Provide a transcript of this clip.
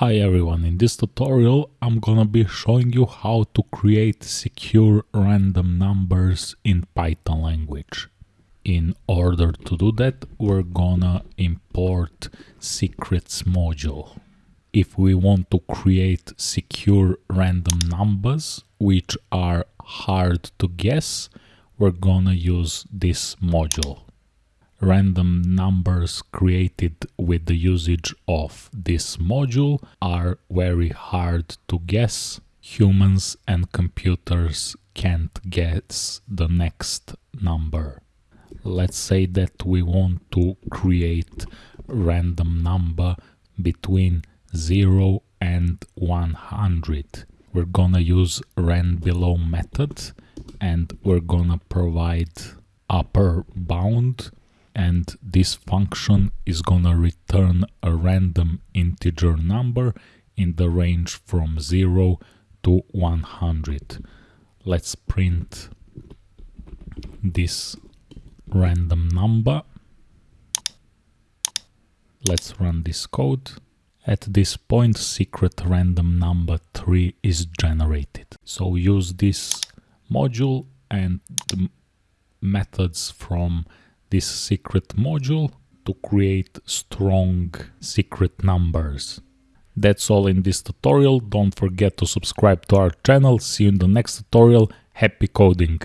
Hi everyone, in this tutorial I'm gonna be showing you how to create secure random numbers in Python language. In order to do that we're gonna import secrets module. If we want to create secure random numbers which are hard to guess, we're gonna use this module random numbers created with the usage of this module are very hard to guess. Humans and computers can't guess the next number. Let's say that we want to create random number between 0 and 100. We're gonna use randbelow method and we're gonna provide upper bound and this function is gonna return a random integer number in the range from 0 to 100. Let's print this random number. Let's run this code. At this point secret random number 3 is generated. So use this module and the methods from this secret module to create strong secret numbers. That's all in this tutorial. Don't forget to subscribe to our channel. See you in the next tutorial. Happy coding!